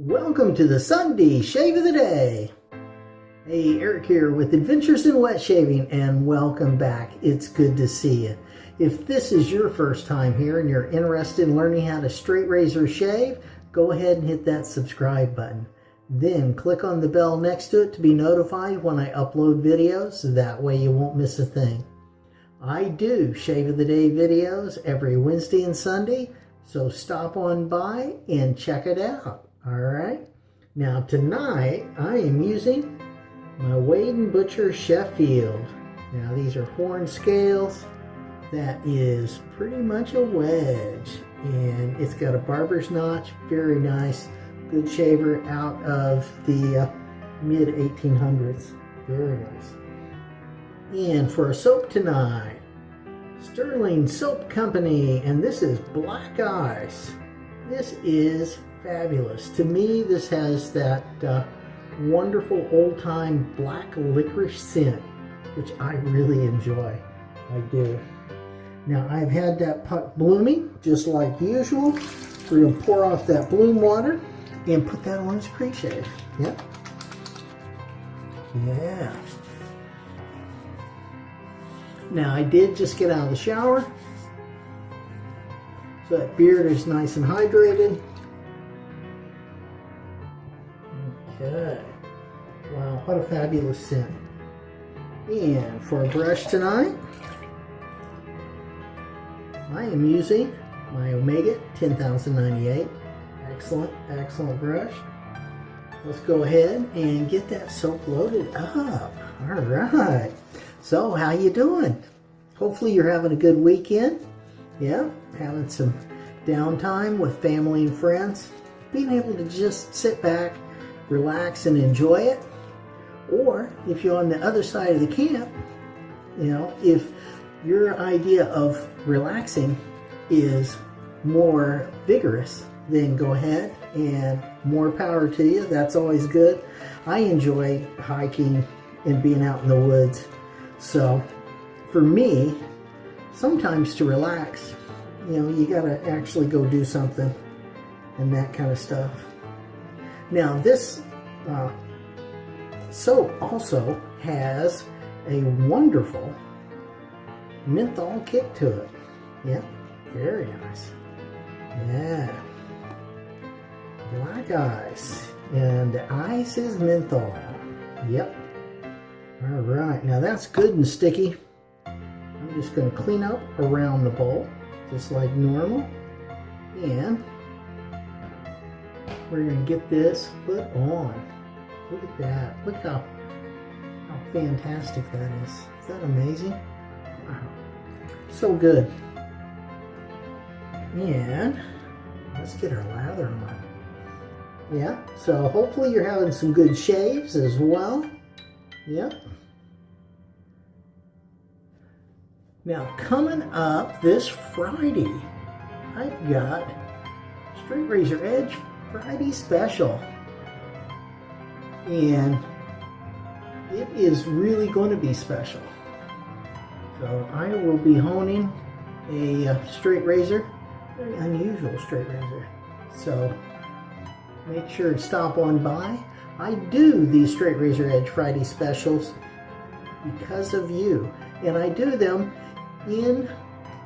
Welcome to the Sunday Shave of the Day. Hey, Eric here with Adventures in Wet Shaving and welcome back. It's good to see you. If this is your first time here and you're interested in learning how to straight razor shave, go ahead and hit that subscribe button. Then click on the bell next to it to be notified when I upload videos. That way you won't miss a thing. I do Shave of the Day videos every Wednesday and Sunday, so stop on by and check it out. All right. Now tonight I am using my Wade & Butcher Sheffield. Now these are horn scales. That is pretty much a wedge. And it's got a barber's notch. Very nice. Good shaver out of the uh, mid 1800s. Very nice. And for a soap tonight, Sterling Soap Company. And this is Black Ice. This is fabulous. To me, this has that uh, wonderful old-time black licorice scent, which I really enjoy. I do. Now, I've had that puck blooming, just like usual. We're going to pour off that bloom water and put that on his pre-shave. Yep. Yeah. Now, I did just get out of the shower. So that beard is nice and hydrated. Okay. Wow, what a fabulous scent. And for a brush tonight, I am using my Omega 10098. Excellent, excellent brush. Let's go ahead and get that soap loaded up. All right. So, how you doing? Hopefully you're having a good weekend. Yeah, having some downtime with family and friends. Being able to just sit back, relax and enjoy it. Or if you're on the other side of the camp, you know, if your idea of relaxing is more vigorous, then go ahead and more power to you. That's always good. I enjoy hiking and being out in the woods. So for me, sometimes to relax, you know, you got to actually go do something and that kind of stuff. Now this uh, soap also has a wonderful menthol kick to it. Yep, very nice. Yeah. Black ice. And ice is menthol. Yep. All right, now that's good and sticky. I'm just going to clean up around the bowl, just like normal. And we're going to get this put on. Look at that. Look how, how fantastic that is. Is that amazing? Wow. So good. And let's get our lather on. Yeah, so hopefully you're having some good shaves as well. Yep. Now coming up this Friday, I've got Straight Razor Edge Friday special. And it is really going to be special. So I will be honing a uh, straight razor, very unusual straight razor. So make sure to stop on by. I do these Straight Razor Edge Friday specials because of you. And I do them in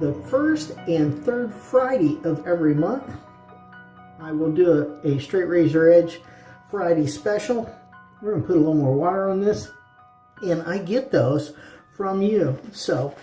the first and third Friday of every month. I will do a, a straight razor edge Friday special. We're going to put a little more water on this. And I get those from you. So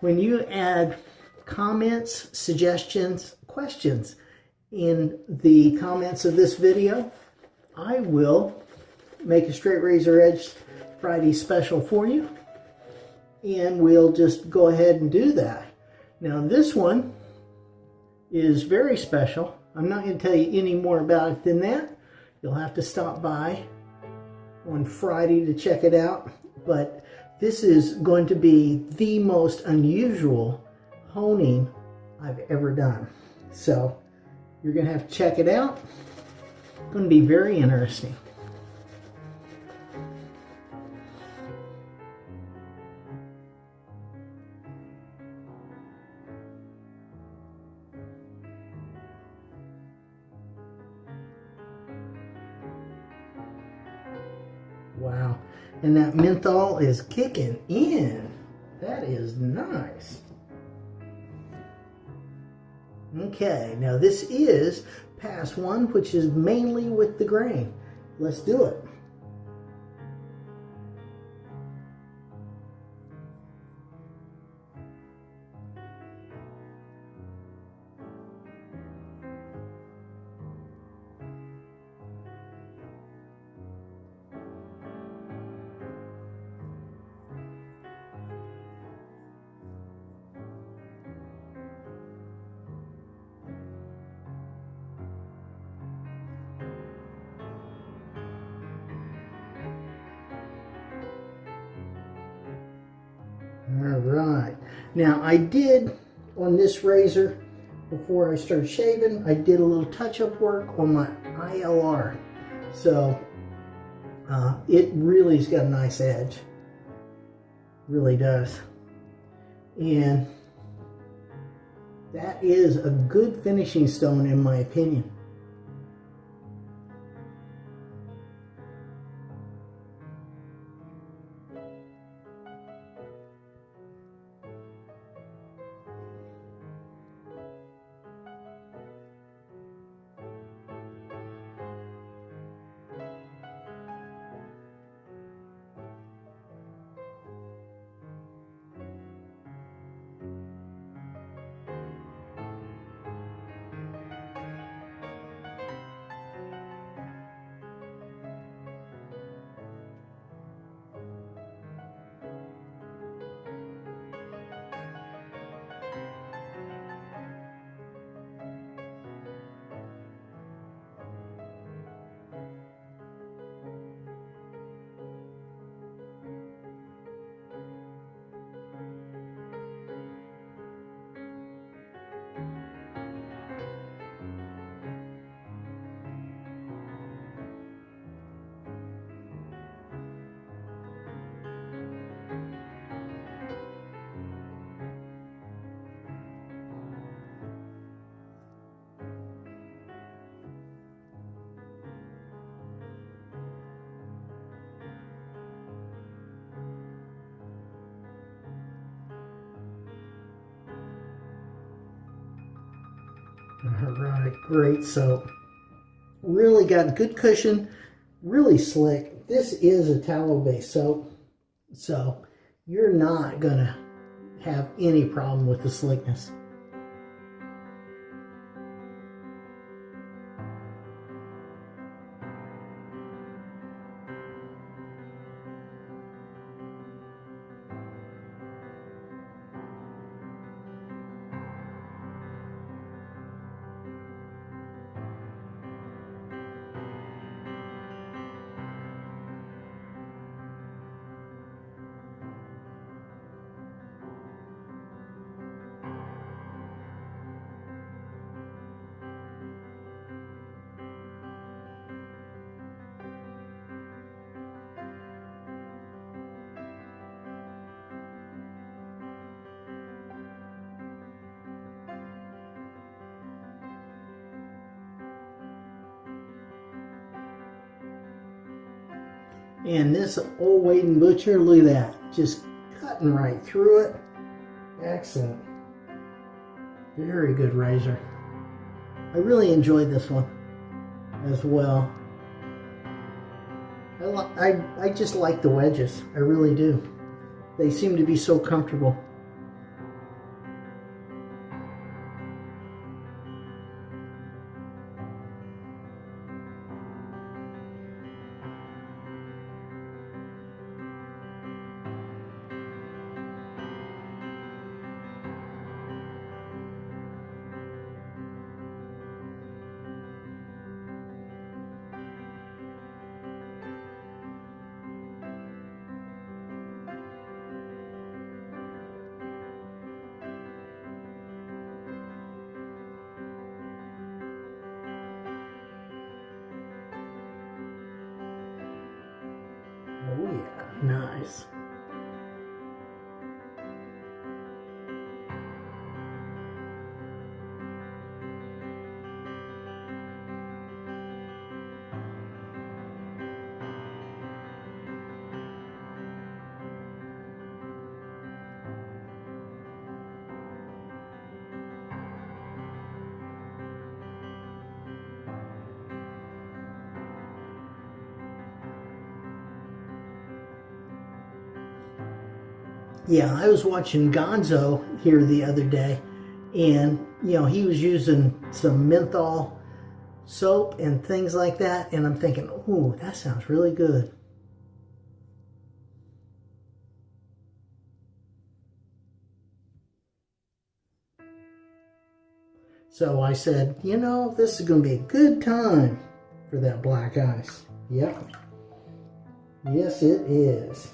when you add comments, suggestions, questions in the comments of this video, I will make a straight razor edge Friday special for you. And we'll just go ahead and do that. Now this one is very special. I'm not going to tell you any more about it than that. You'll have to stop by on Friday to check it out. But this is going to be the most unusual honing I've ever done. So you're going to have to check it out. It's going to be very interesting. And that menthol is kicking in. That is nice. Okay, now this is pass one, which is mainly with the grain. Let's do it. I did on this razor before I started shaving, I did a little touch-up work on my ILR. So uh, it really's got a nice edge. Really does. And that is a good finishing stone in my opinion. All right, great soap. Really got good cushion, really slick. This is a tallow-based soap, so you're not gonna have any problem with the slickness. And this old Wade & Butcher, look at that. Just cutting right through it. Excellent. Very good razor. I really enjoyed this one as well. I, I, I just like the wedges. I really do. They seem to be so comfortable. Yeah, I was watching Gonzo here the other day, and you know he was using some menthol soap and things like that, and I'm thinking, ooh, that sounds really good. So I said, you know, this is going to be a good time for that black ice. Yep. Yes, it is.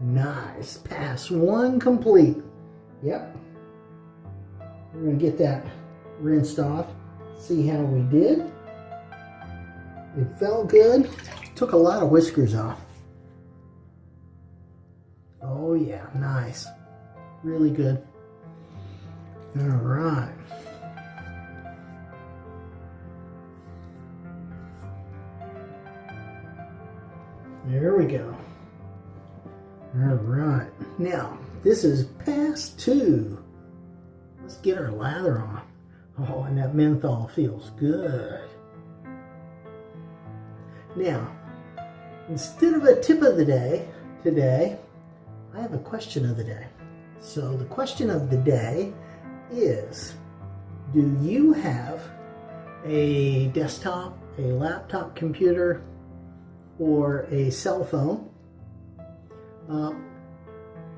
Nice. Pass one complete. Yep. We're going to get that rinsed off. See how we did. It felt good. Took a lot of whiskers off. Oh yeah, nice. Really good. All right. There we go. All right. Now, this is pass two. Let's get our lather on. Oh, and that menthol feels good. Now, instead of a tip of the day today, I have a question of the day. So the question of the day is, do you have a desktop, a laptop computer, or a cell phone. Uh,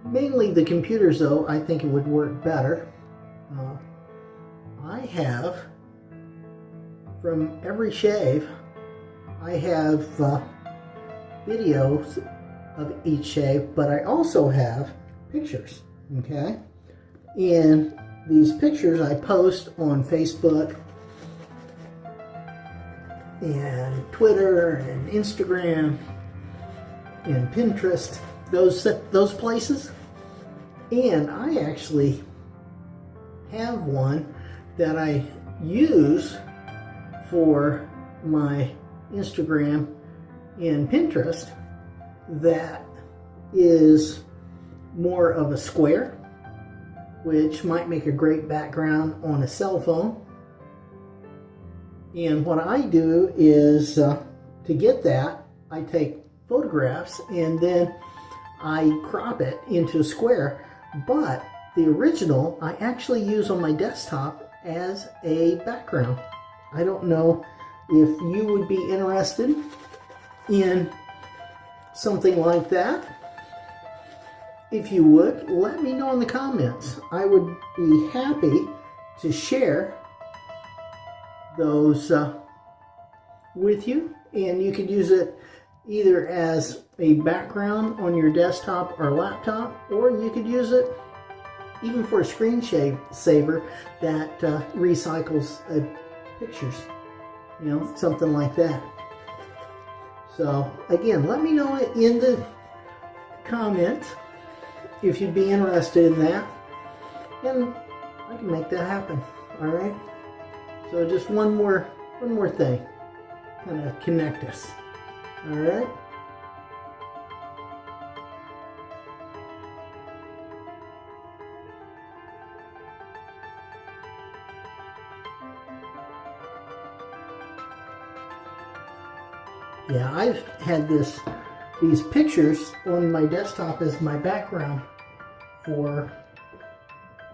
mainly the computers though, I think it would work better. Uh, I have, from every shave, I have uh, videos of each shave, but I also have pictures, okay? And these pictures I post on Facebook and Twitter and Instagram and Pinterest, those those places. And I actually have one that I use for my Instagram and Pinterest that is more of a square, which might make a great background on a cell phone and what I do is, uh, to get that, I take photographs and then I crop it into a square. But the original, I actually use on my desktop as a background. I don't know if you would be interested in something like that. If you would, let me know in the comments. I would be happy to share those uh, with you and you could use it either as a background on your desktop or laptop or you could use it even for a screen saver that uh, recycles uh, pictures you know something like that. So again let me know in the comments if you'd be interested in that. And I can make that happen all right? So just one more, one more thing, kind of connect us. All right. Yeah, I've had this these pictures on my desktop as my background for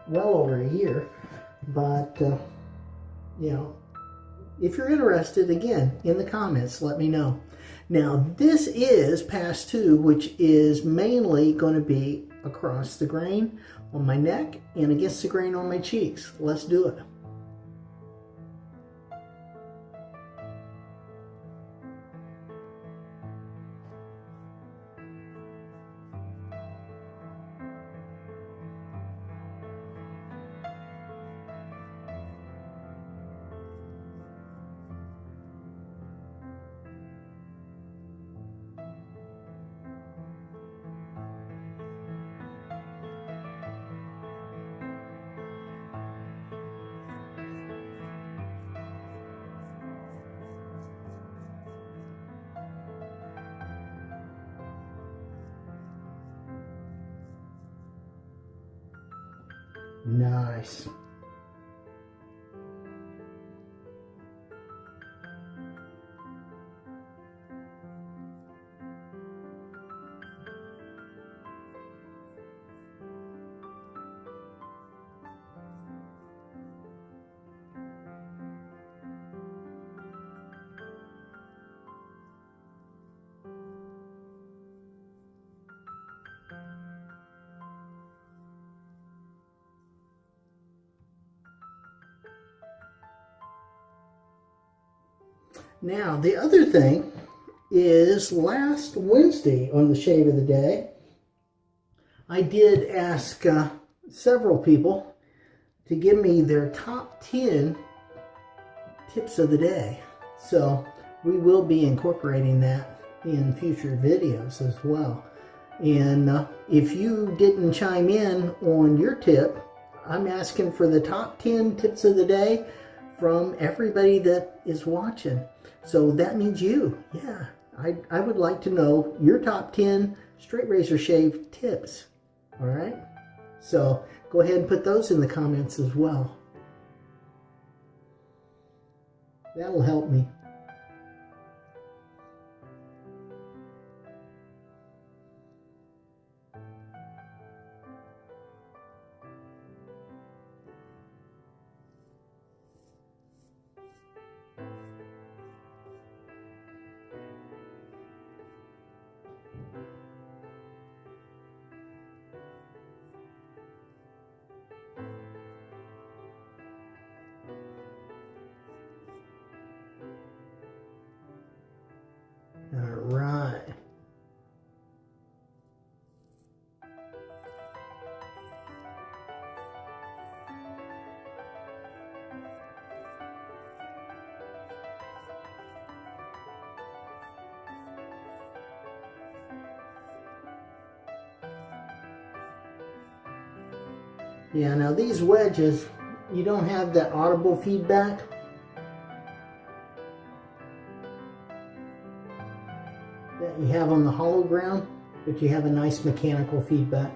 well over a year, but uh, you know, if you're interested, again, in the comments, let me know. Now, this is pass two, which is mainly going to be across the grain on my neck and against the grain on my cheeks. Let's do it. Now, the other thing is last Wednesday on the Shave of the Day, I did ask uh, several people to give me their top 10 tips of the day. So we will be incorporating that in future videos as well. And uh, if you didn't chime in on your tip, I'm asking for the top 10 tips of the day from everybody that is watching. So that means you. Yeah, I, I would like to know your top 10 straight razor shave tips. All right? So go ahead and put those in the comments as well. That'll help me. Yeah, now these wedges, you don't have that audible feedback. that you have on the hollow ground, but you have a nice mechanical feedback.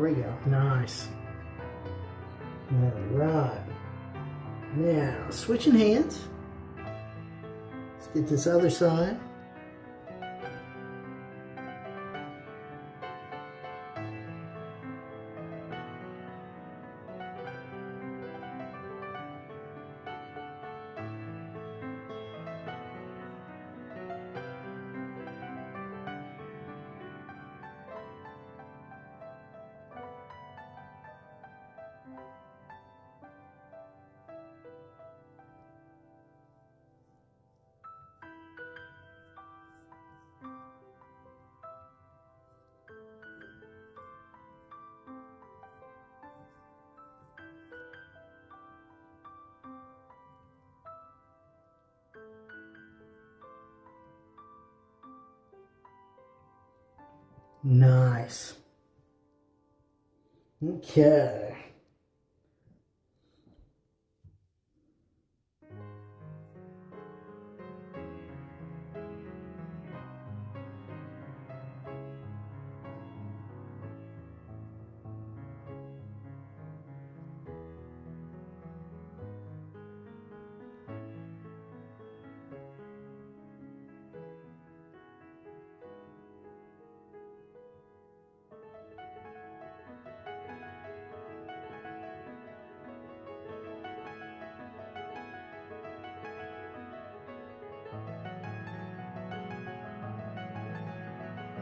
We go. Nice. All right. Now, switching hands. Let's get this other side. Nice. Okay.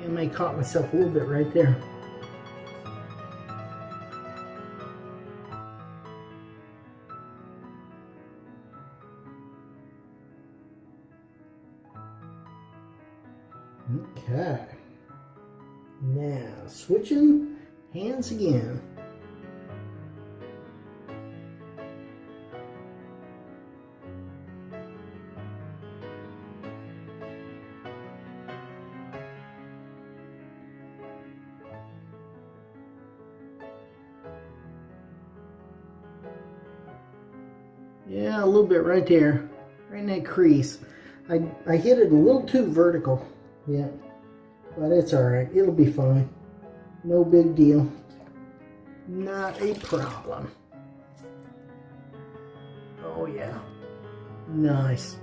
I may caught myself a little bit right there. Right there. Right in that crease. I, I hit it a little too vertical. Yeah. But it's alright. It'll be fine. No big deal. Not a problem. Oh yeah. Nice.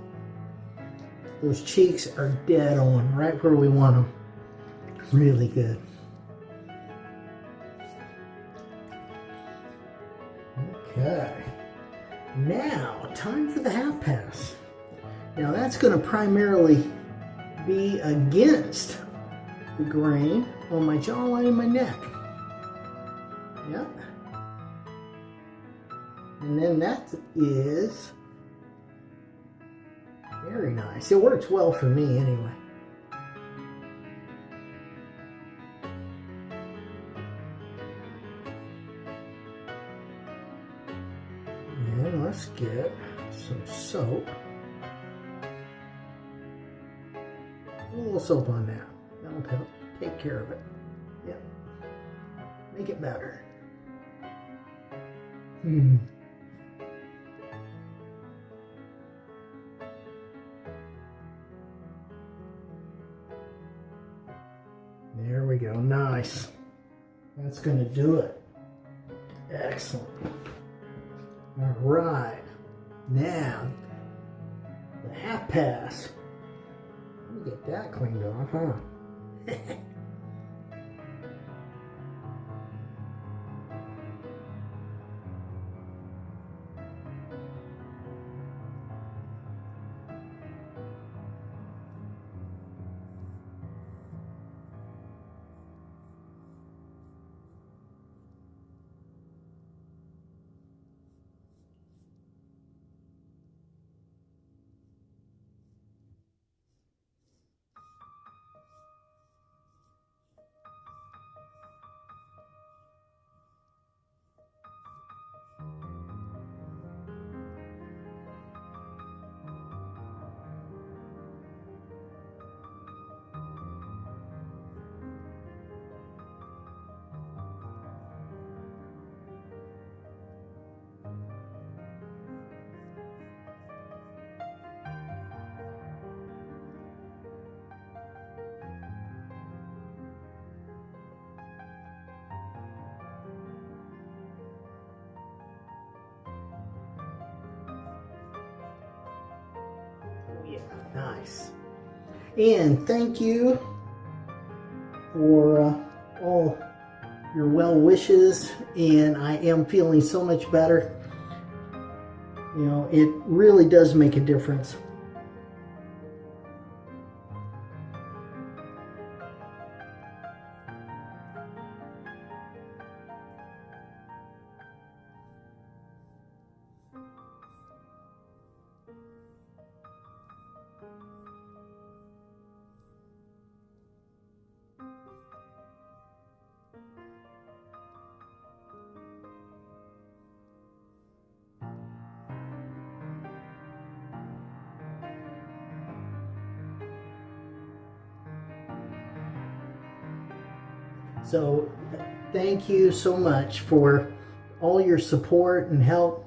Those cheeks are dead on, right where we want them. Really good. Okay. Now, time for the half pass. Now that's going to primarily be against the grain on my jawline and my neck. Yep. And then that is very nice. It works well for me anyway. And let's get some soap. A little soap on that. That'll help take care of it. Yep. Make it better. Hmm. There we go. Nice. That's going to do it. Excellent. Cleaned nice. And thank you for uh, all your well wishes. And I am feeling so much better. You know, it really does make a difference. So thank you so much for all your support and help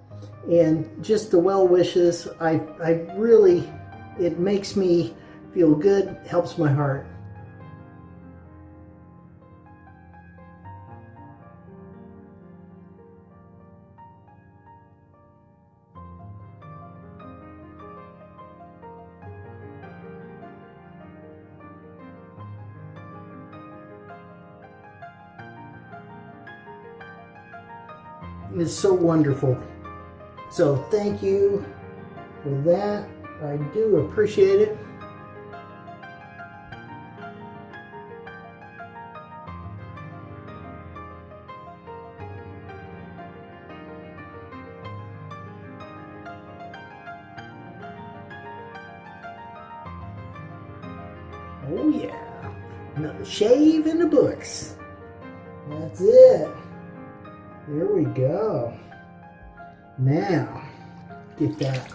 and just the well wishes. I, I really, it makes me feel good, helps my heart. It's so wonderful. So thank you for that. I do appreciate it. Oh yeah, another shave in the books. That's it. There we go. Now, get that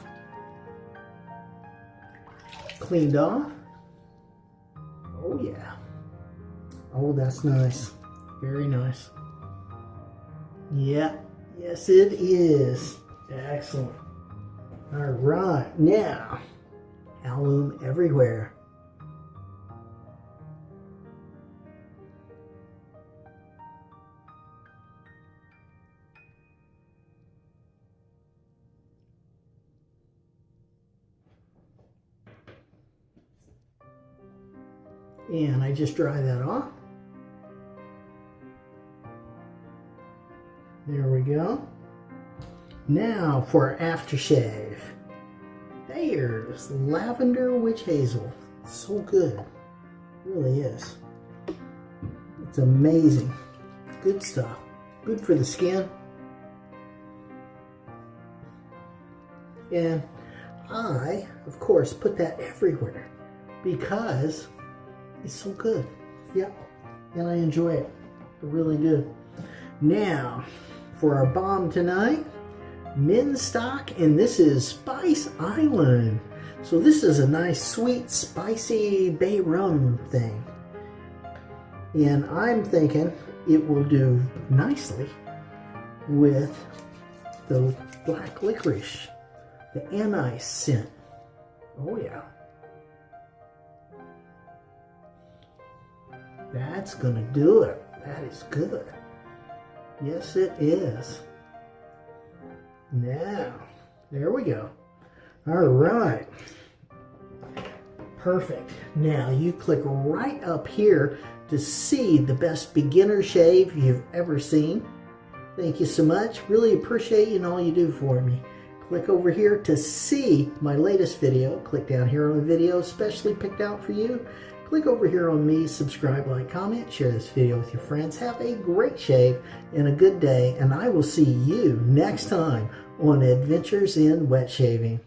cleaned off. Oh yeah. Oh, that's nice. Very nice. Yeah, yes it is. Excellent. All right, now, alum everywhere. And I just dry that off. There we go. Now for aftershave. There's lavender witch hazel. so good. It really is. It's amazing. Good stuff. Good for the skin. And I, of course, put that everywhere because it's so good. Yep. And I enjoy it. Really good. Now, for our balm tonight, Minstock, and this is Spice Island. So this is a nice, sweet, spicy bay rum thing. And I'm thinking it will do nicely with the black licorice, the anise scent. Oh yeah. That's gonna do it. That is good. Yes, it is. Now, there we go. All right. Perfect. Now you click right up here to see the best beginner shave you've ever seen. Thank you so much. Really appreciate you and all you do for me. Click over here to see my latest video. Click down here on the video specially picked out for you. Click over here on me, subscribe, like, comment, share this video with your friends. Have a great shave and a good day, and I will see you next time on Adventures in Wet Shaving.